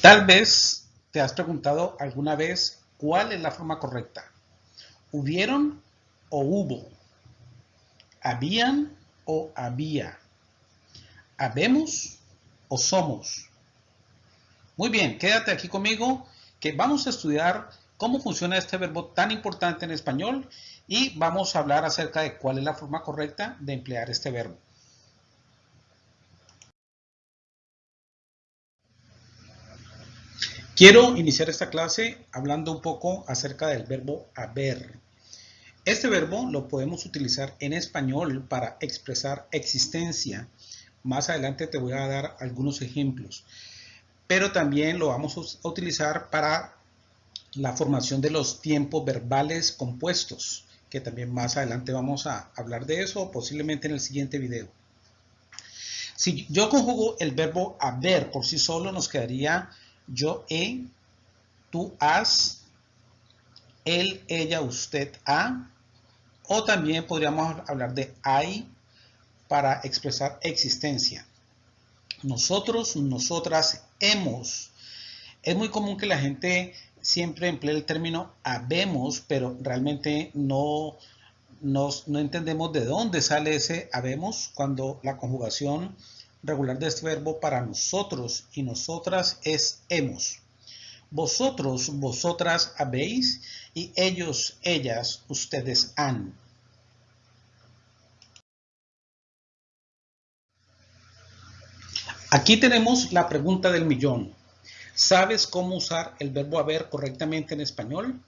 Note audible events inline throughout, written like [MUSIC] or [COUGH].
Tal vez te has preguntado alguna vez cuál es la forma correcta. ¿Hubieron o hubo? ¿Habían o había? ¿Habemos o somos? Muy bien, quédate aquí conmigo que vamos a estudiar cómo funciona este verbo tan importante en español y vamos a hablar acerca de cuál es la forma correcta de emplear este verbo. Quiero iniciar esta clase hablando un poco acerca del verbo haber. Este verbo lo podemos utilizar en español para expresar existencia. Más adelante te voy a dar algunos ejemplos. Pero también lo vamos a utilizar para la formación de los tiempos verbales compuestos, que también más adelante vamos a hablar de eso, posiblemente en el siguiente video. Si yo conjugo el verbo haber por sí solo, nos quedaría yo he, tú has, él, ella, usted ha, o también podríamos hablar de hay para expresar existencia. Nosotros, nosotras, hemos. Es muy común que la gente siempre emplee el término habemos, pero realmente no, no entendemos de dónde sale ese habemos cuando la conjugación regular de este verbo para nosotros y nosotras es hemos. Vosotros, vosotras habéis y ellos, ellas, ustedes han. Aquí tenemos la pregunta del millón. ¿Sabes cómo usar el verbo haber correctamente en español?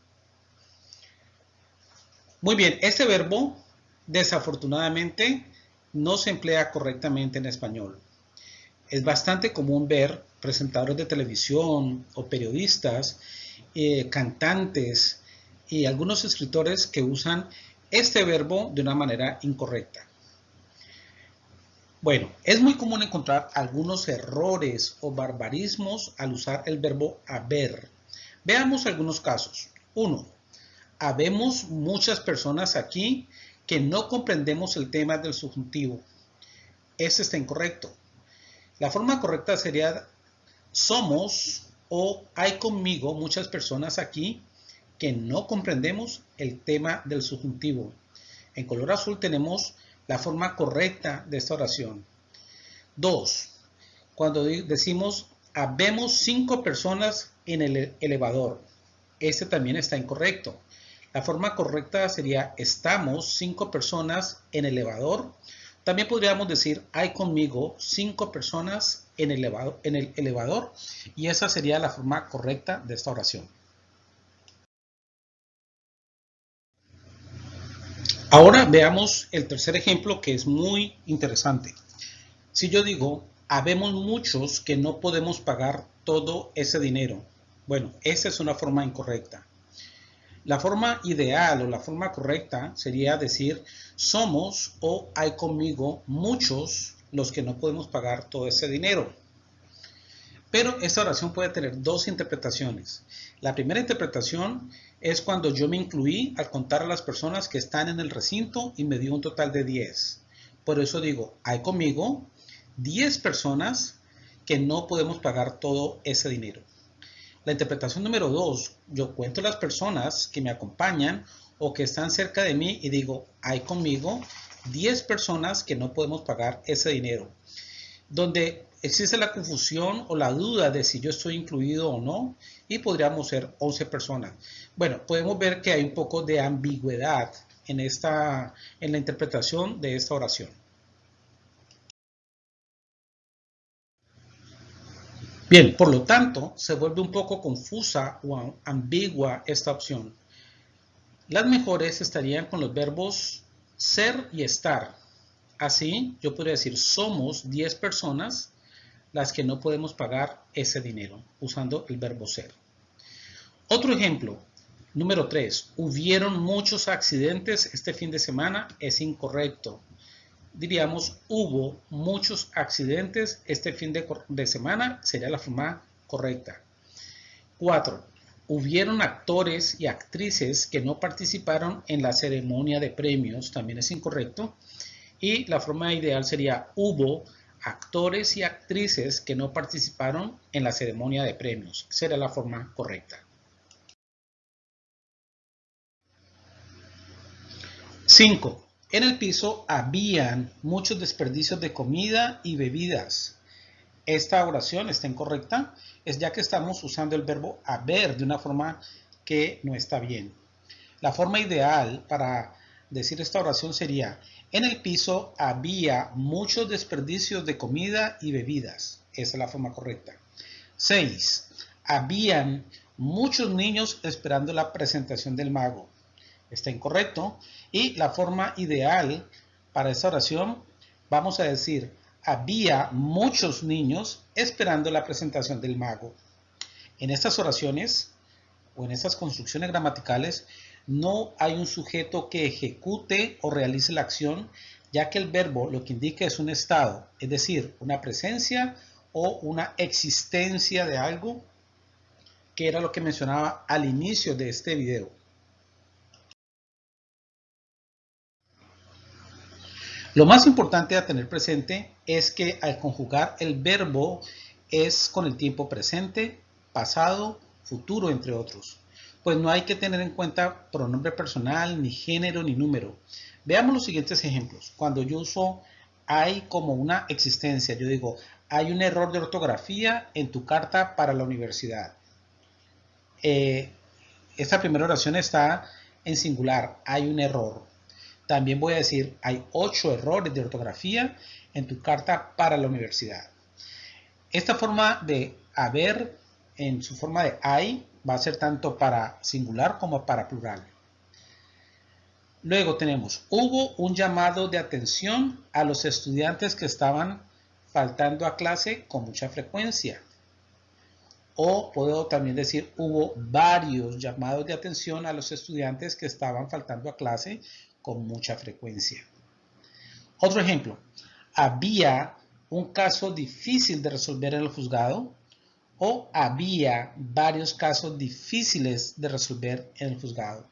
Muy bien, este verbo desafortunadamente no se emplea correctamente en español. Es bastante común ver presentadores de televisión o periodistas, eh, cantantes y algunos escritores que usan este verbo de una manera incorrecta. Bueno, es muy común encontrar algunos errores o barbarismos al usar el verbo haber. Veamos algunos casos. Uno, habemos muchas personas aquí que no comprendemos el tema del subjuntivo. Ese está incorrecto. La forma correcta sería somos o hay conmigo muchas personas aquí que no comprendemos el tema del subjuntivo. En color azul tenemos la forma correcta de esta oración. Dos, cuando decimos habemos cinco personas en el elevador. Este también está incorrecto. La forma correcta sería estamos cinco personas en el elevador. También podríamos decir hay conmigo cinco personas en el, elevador, en el elevador y esa sería la forma correcta de esta oración. Ahora veamos el tercer ejemplo que es muy interesante. Si yo digo, habemos muchos que no podemos pagar todo ese dinero. Bueno, esa es una forma incorrecta. La forma ideal o la forma correcta sería decir somos o hay conmigo muchos los que no podemos pagar todo ese dinero. Pero esta oración puede tener dos interpretaciones. La primera interpretación es cuando yo me incluí al contar a las personas que están en el recinto y me dio un total de 10. Por eso digo, hay conmigo 10 personas que no podemos pagar todo ese dinero. La interpretación número dos, yo cuento las personas que me acompañan o que están cerca de mí y digo, hay conmigo 10 personas que no podemos pagar ese dinero. Donde existe la confusión o la duda de si yo estoy incluido o no y podríamos ser 11 personas. Bueno, podemos ver que hay un poco de ambigüedad en, esta, en la interpretación de esta oración. Bien, por lo tanto, se vuelve un poco confusa o ambigua esta opción. Las mejores estarían con los verbos ser y estar. Así, yo podría decir, somos 10 personas las que no podemos pagar ese dinero, usando el verbo ser. Otro ejemplo, número 3. Hubieron muchos accidentes este fin de semana, es incorrecto diríamos, hubo muchos accidentes este fin de, semana, sería la forma correcta. 4. Hubieron actores y actrices que no participaron en la ceremonia de premios, también es incorrecto. Y la forma ideal sería, hubo actores y actrices que no participaron en la ceremonia de premios. Será la forma correcta. 5. En el piso habían muchos desperdicios de comida y bebidas. Esta oración está incorrecta, es ya que estamos usando el verbo haber de una forma que no está bien. La forma ideal para decir esta oración sería en el piso había muchos desperdicios de comida y bebidas. Esa es la forma correcta. 6. Habían muchos niños esperando la presentación del mago. Está incorrecto. Y la forma ideal para esta oración, vamos a decir, había muchos niños esperando la presentación del mago. En estas oraciones o en estas construcciones gramaticales no hay un sujeto que ejecute o realice la acción, ya que el verbo lo que indica es un estado, es decir, una presencia o una existencia de algo, que era lo que mencionaba al inicio de este video. Lo más importante a tener presente es que al conjugar el verbo es con el tiempo presente, pasado, futuro, entre otros pues no hay que tener en cuenta pronombre personal, ni género, ni número. Veamos los siguientes ejemplos. Cuando yo uso hay como una existencia, yo digo, hay un error de ortografía en tu carta para la universidad. Eh, esta primera oración está en singular, hay un error. También voy a decir, hay ocho errores de ortografía en tu carta para la universidad. Esta forma de haber en su forma de hay va a ser tanto para singular como para plural. Luego tenemos, hubo un llamado de atención a los estudiantes que estaban faltando a clase con mucha frecuencia. O puedo también decir, hubo varios llamados de atención a los estudiantes que estaban faltando a clase con mucha frecuencia. Otro ejemplo, había un caso difícil de resolver en el juzgado o había varios casos difíciles de resolver en el juzgado.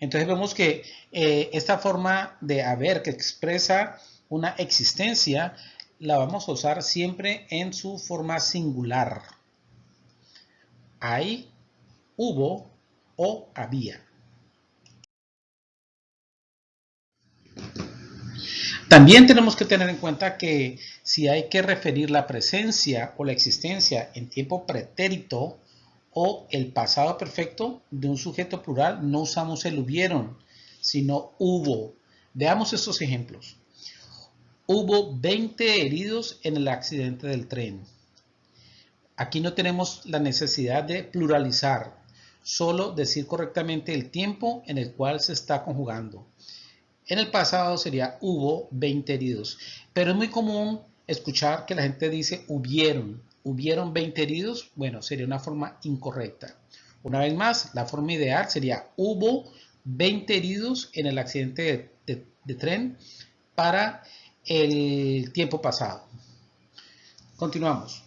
Entonces vemos que eh, esta forma de haber que expresa una existencia la vamos a usar siempre en su forma singular. Hay, hubo o había. También tenemos que tener en cuenta que si hay que referir la presencia o la existencia en tiempo pretérito o el pasado perfecto de un sujeto plural, no usamos el hubieron, sino hubo. Veamos estos ejemplos. Hubo 20 heridos en el accidente del tren. Aquí no tenemos la necesidad de pluralizar, solo decir correctamente el tiempo en el cual se está conjugando. En el pasado sería hubo 20 heridos, pero es muy común escuchar que la gente dice hubieron, hubieron 20 heridos, bueno, sería una forma incorrecta. Una vez más, la forma ideal sería hubo 20 heridos en el accidente de, tren para el tiempo pasado. Continuamos.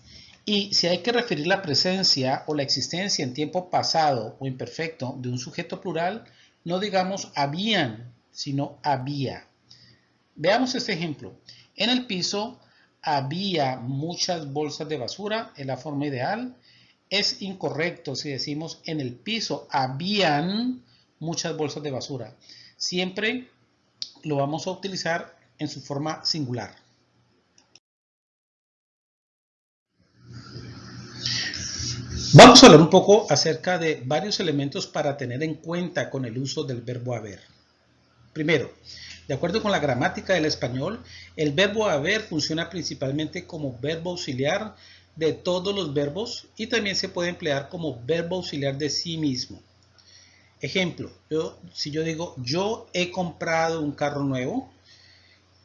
Y si hay que referir la presencia o la existencia en tiempo pasado o imperfecto de un sujeto plural, no digamos habían, sino había. Veamos este ejemplo. En el piso había muchas bolsas de basura en la forma ideal. Es incorrecto si decimos en el piso habían muchas bolsas de basura. Siempre lo vamos a utilizar en su forma singular. Vamos a hablar un poco acerca de varios elementos para tener en cuenta con el uso del verbo haber. Primero, de acuerdo con la gramática del español, el verbo haber funciona principalmente como verbo auxiliar de todos los verbos y también se puede emplear como verbo auxiliar de sí mismo. Ejemplo, si yo digo yo he comprado un carro nuevo,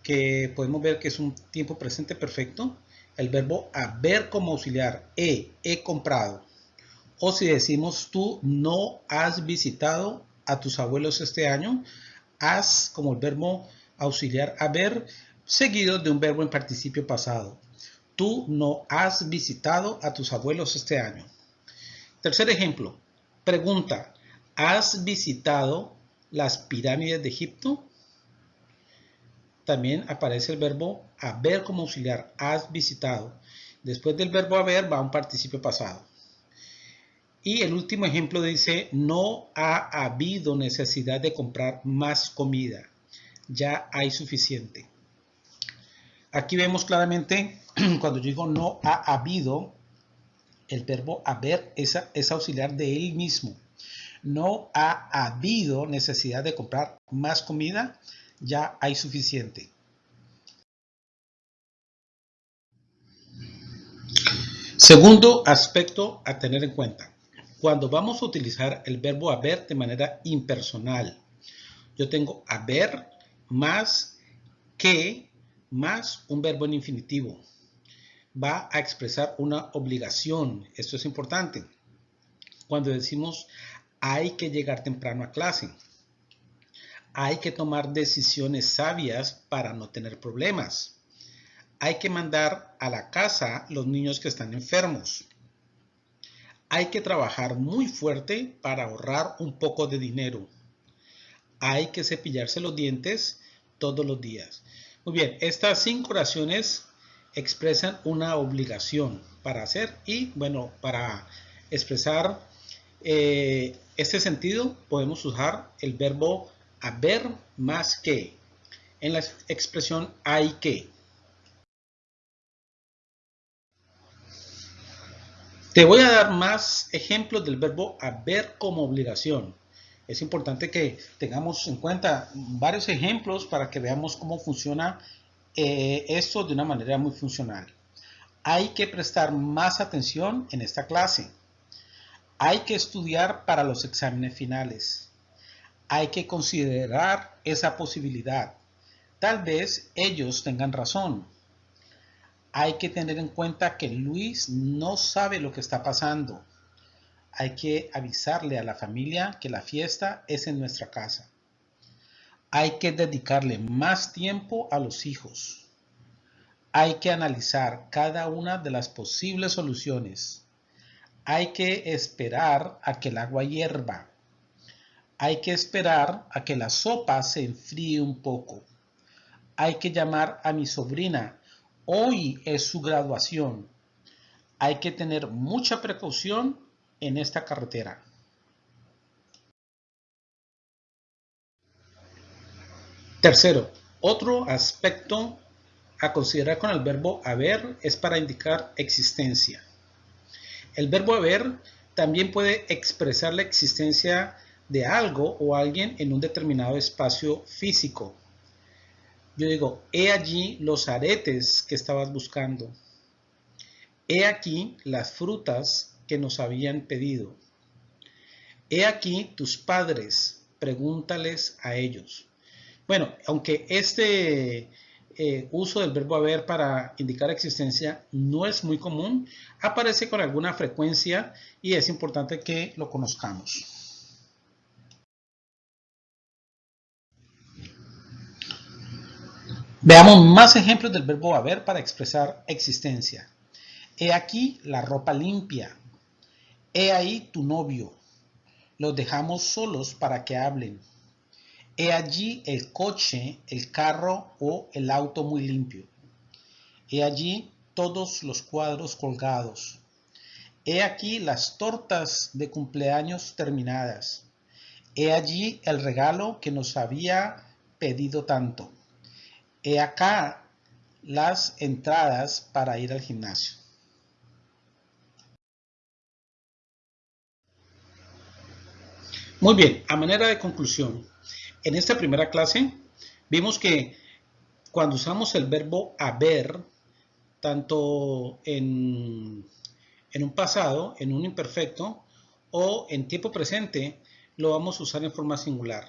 que podemos ver que es un tiempo presente perfecto, el verbo haber como auxiliar, he, he comprado. O si decimos tú no has visitado a tus abuelos este año, has como el verbo auxiliar haber seguido de un verbo en participio pasado. Tú no has visitado a tus abuelos este año. Tercer ejemplo. Pregunta. ¿Has visitado las pirámides de Egipto? También aparece el verbo haber como auxiliar, has visitado. Después del verbo haber va un participio pasado. Y el último ejemplo dice, no ha habido necesidad de comprar más comida. Ya hay suficiente. Aquí vemos claramente, [CLEARS THROAT] cuando yo digo no ha habido, el verbo haber es, es auxiliar de él mismo. No ha habido necesidad de comprar más comida, ya hay suficiente. Segundo aspecto a tener en cuenta. Cuando vamos a utilizar el verbo haber de manera impersonal, yo tengo haber más que más un verbo en infinitivo. Va a expresar una obligación. Esto es importante. Cuando decimos hay que llegar temprano a clase. Hay que tomar decisiones sabias para no tener problemas. Hay que mandar a la casa los niños que están enfermos. Hay que trabajar muy fuerte para ahorrar un poco de dinero. Hay que cepillarse los dientes todos los días. Muy bien, estas cinco oraciones expresan una obligación para hacer y bueno, para expresar eh, este sentido podemos usar el verbo haber más que en la expresión hay que. Te voy a dar más ejemplos del verbo haber como obligación. Es importante que tengamos en cuenta varios ejemplos para que veamos cómo funciona eh, esto de una manera muy funcional. Hay que prestar más atención en esta clase. Hay que estudiar para los exámenes finales. Hay que considerar esa posibilidad. Tal vez ellos tengan razón hay que tener en cuenta que Luis no sabe lo que está pasando. Hay que avisarle a la familia que la fiesta es en nuestra casa. Hay que dedicarle más tiempo a los hijos. Hay que analizar cada una de las posibles soluciones. Hay que esperar a que el agua hierva. Hay que esperar a que la sopa se enfríe un poco. Hay que llamar a mi sobrina Hoy es su graduación. Hay que tener mucha precaución en esta carretera. Tercero, otro aspecto a considerar con el verbo haber es para indicar existencia. El verbo haber también puede expresar la existencia de algo o alguien en un determinado espacio físico yo digo, he allí los aretes que estabas buscando. He aquí las frutas que nos habían pedido. He aquí tus padres, pregúntales a ellos. Bueno, aunque este eh, uso del verbo haber para indicar existencia no es muy común, aparece con alguna frecuencia y es importante que lo conozcamos. Veamos más ejemplos del verbo haber para expresar existencia. He aquí la ropa limpia. He ahí tu novio. Los dejamos solos para que hablen. He allí el coche, el carro o el auto muy limpio. He allí todos los cuadros colgados. He aquí las tortas de cumpleaños terminadas. He allí el regalo que nos había pedido tanto. He acá las entradas para ir al gimnasio. Muy bien, a manera de conclusión, en esta primera clase vimos que cuando usamos el verbo haber, tanto en, un pasado, en un imperfecto o en tiempo presente, lo vamos a usar en forma singular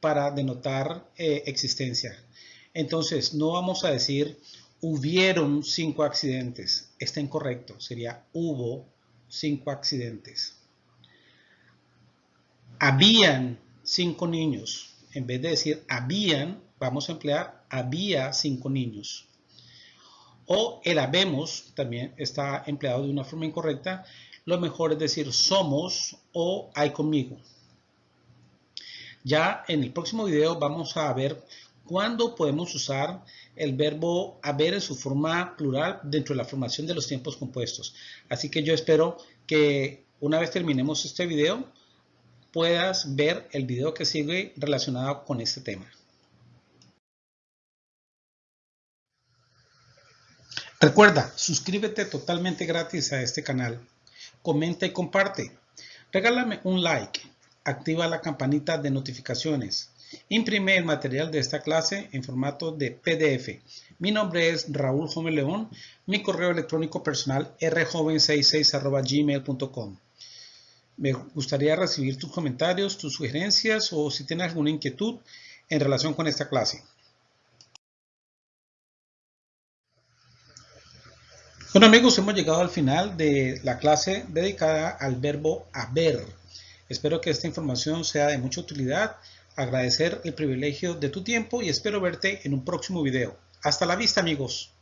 para denotar eh, existencia. Entonces, no vamos a decir hubieron cinco accidentes. Está incorrecto. Sería hubo cinco accidentes. Habían cinco niños. En vez de decir habían, vamos a emplear había cinco niños. O el habemos también está empleado de una forma incorrecta. Lo mejor es decir somos o hay conmigo. Ya en el próximo video vamos a ver cuándo podemos usar el verbo haber en su forma plural dentro de la formación de los tiempos compuestos. Así que yo espero que una vez terminemos este video, puedas ver el video que sigue relacionado con este tema. Recuerda, suscríbete totalmente gratis a este canal. Comenta y comparte. Regálame un like. Activa la campanita de notificaciones. Imprime el material de esta clase en formato de PDF. Mi nombre es Raúl Jome León. Mi correo electrónico personal rjoven66.gmail.com. Me gustaría recibir tus comentarios, tus sugerencias o si tienes alguna inquietud en relación con esta clase. Bueno amigos, hemos llegado al final de la clase dedicada al verbo haber. Espero que esta información sea de mucha utilidad. Agradecer el privilegio de tu tiempo y espero verte en un próximo video. Hasta la vista amigos.